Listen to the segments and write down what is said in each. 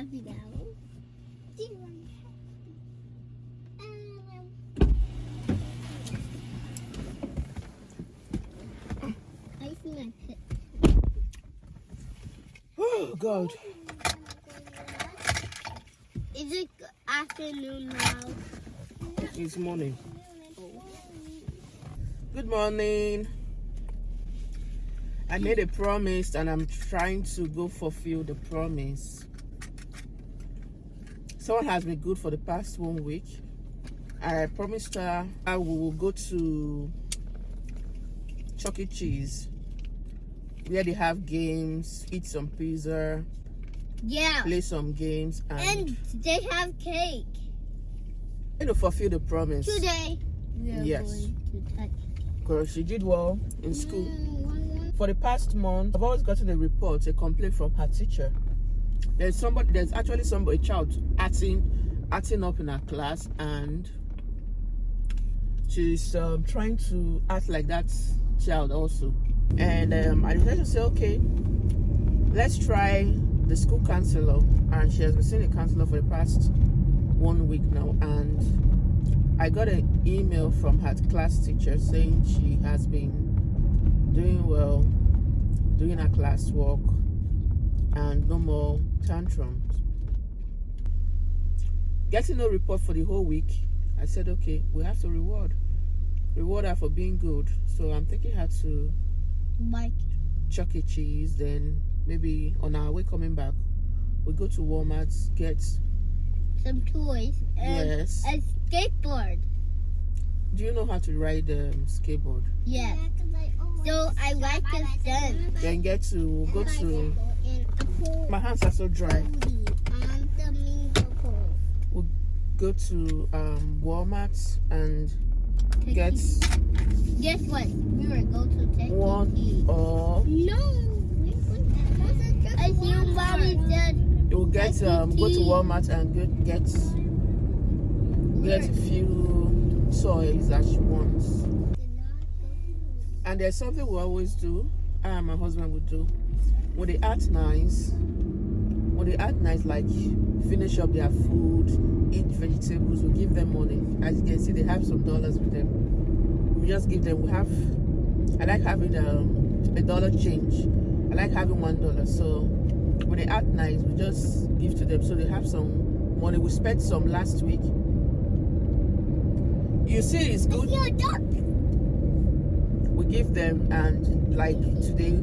happy now? Do you want Um, I see my pit. Oh God. Is it afternoon now? It's morning. Good morning. I made a promise and I'm trying to go fulfill the promise. Someone has been good for the past one week. I promised her I will go to Chuck E. Cheese where they have games, eat some pizza, Yeah. play some games, and, And they have cake you know, fulfill the promise. today. Yes. going to touch. Because she did well in school. Mm, one, one. For the past month, I've always gotten a report, a complaint from her teacher. There's somebody, there's actually somebody, child acting, acting up in her class, and she's um, trying to act like that child also. And um, I decided to say, okay, let's try the school counselor. And she has been seeing a counselor for the past one week now, and I got an email from her class teacher saying she has been doing well, doing her classwork, and no more tantrums. Getting no report for the whole week, I said, okay, we have to reward, reward her for being good. So I'm taking her to Like, Chuck E. Cheese. Then maybe on our way coming back, we go to Walmart, get some toys and yes. a skateboard. Do you know how to ride um, skateboard? Yeah. So I like the sun. Then get to we'll go to. And a My hands are so dry. We'll. Go to um, Walmart and get Guess what? We were going to take one or No. we went- I see mommy said you'll get um, go to Walmart and get get get a few toys that she wants. And there's something we always do. I and my husband would do when they act nice. When they act nice, like finish up their food, eat vegetables, we give them money. As you can see, they have some dollars with them. We just give them. We have. I like having um, a dollar change. I like having one dollar. So when they act nice, we just give to them so they have some money. We spent some last week. You see, it's good see a duck. we give them and like today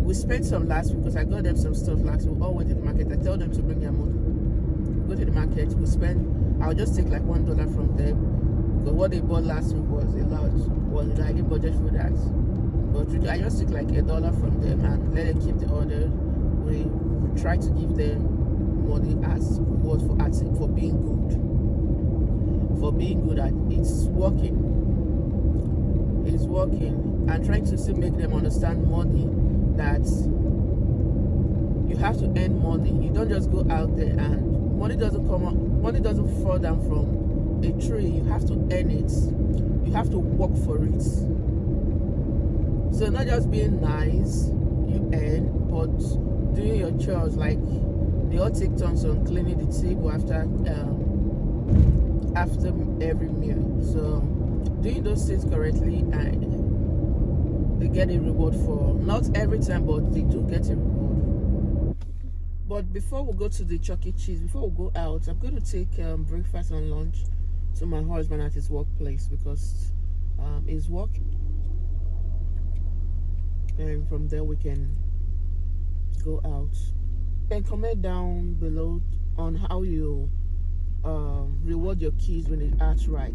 we spent some last week because I got them some stuff last week. We all went to the market. I tell them to bring their money. Go to the market. We spend. I'll just take like one dollar from them because what they bought last week was a lot. Was I didn't budget for that. But I just took like a dollar from them and let them keep the order. We, we try to give them money as reward for acting for being good. For being good at it's working It's working and trying to still make them understand money that you have to earn money. You don't just go out there and money doesn't come out money doesn't fall down from a tree. You have to earn it. You have to work for it. So not just being nice you earn but doing your chores. Like they all take turns on cleaning the table after um, after every meal. So doing those things correctly and they get a reward for not every time but they do get a reward. But before we go to the chuck e. Cheese before we go out i'm going to take um, breakfast and lunch to my husband at his workplace because um, he's working and from there we can go out. And comment down below on how you um, reward your kids when they act right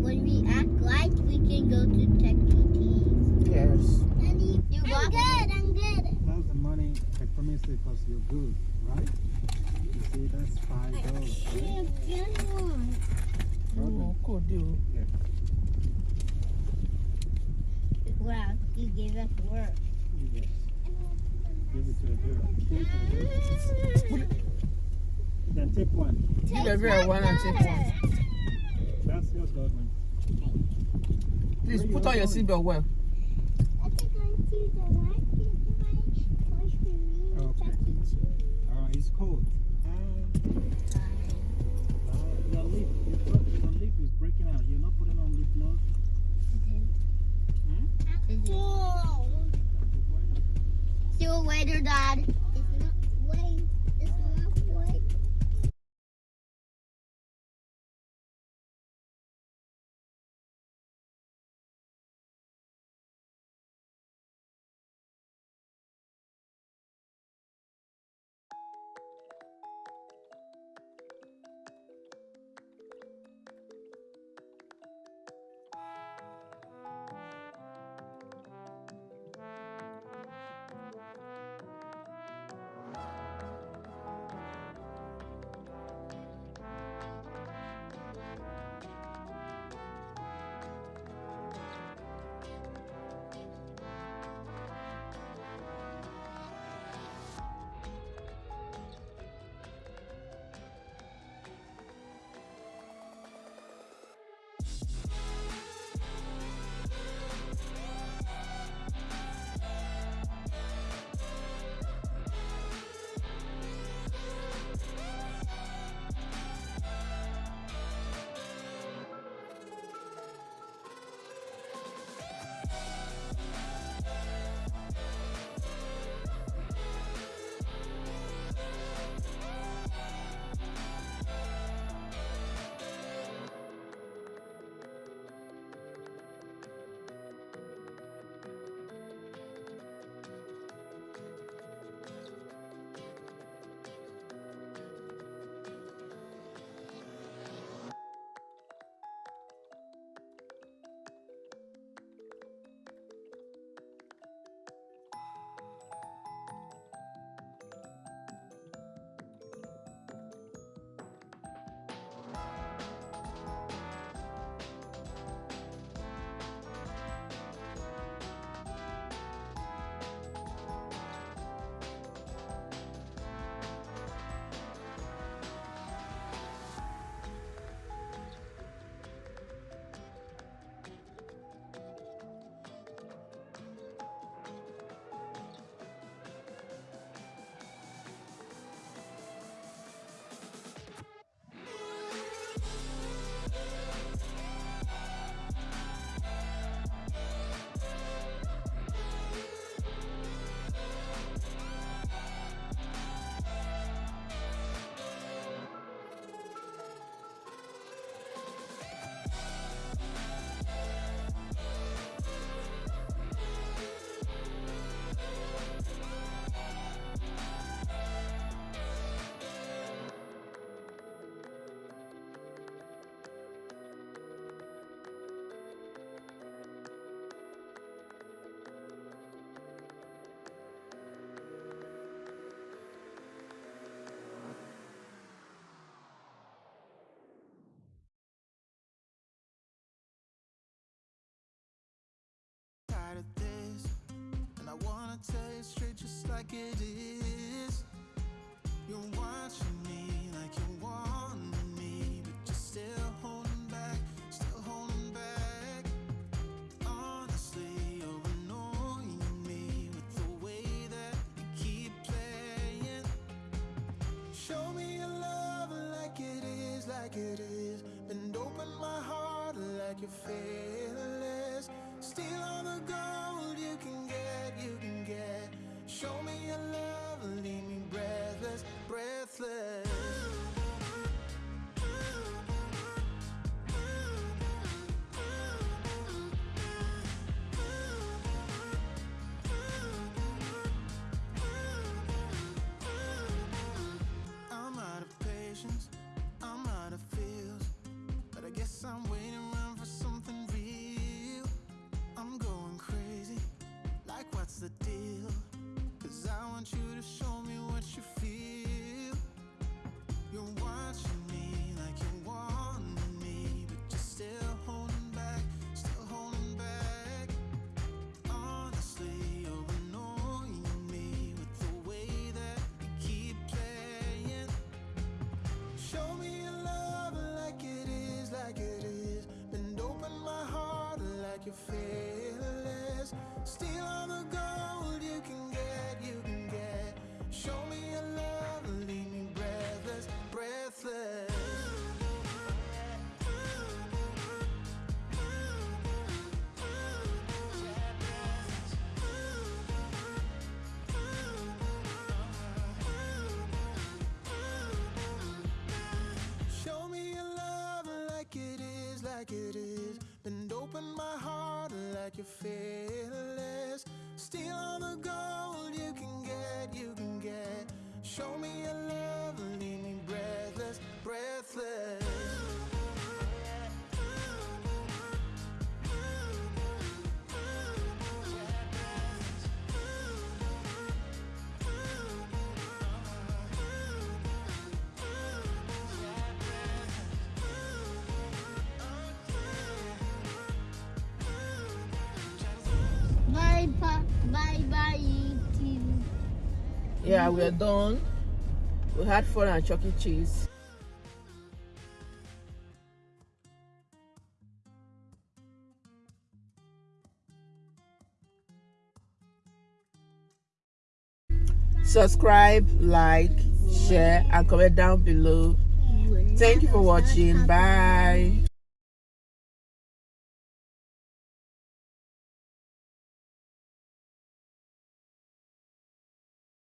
when we act like we can go to Chuck E. Cheese. Yes. You I'm good. I'm good. That's the money I promised you because you're good, right? You see, that's five dollars. I can't right? get one. No, could you? Yeah. Wow, you gave us work. Yes. Give it to a girl. Give it to a girl. then take one. Take Give everyone one and take one. Please put on your seatbelt well. Okay. All right, uh, it's cold. Um, it straight just like it is. You're watching me like you're watching like you're fearless. Steal all the gold you can get, you can get. Show me your love, leave me breathless, breathless. Show me your love like it is, like it is. Bend open my heart like you're fearless. Steal all the gold you can get, you can get. Show me your love, Yeah, we're mm-hmm. done. We had fun at Chuck E. Cheese. Subscribe, like, share, and comment down below. Thank you for watching. Bye.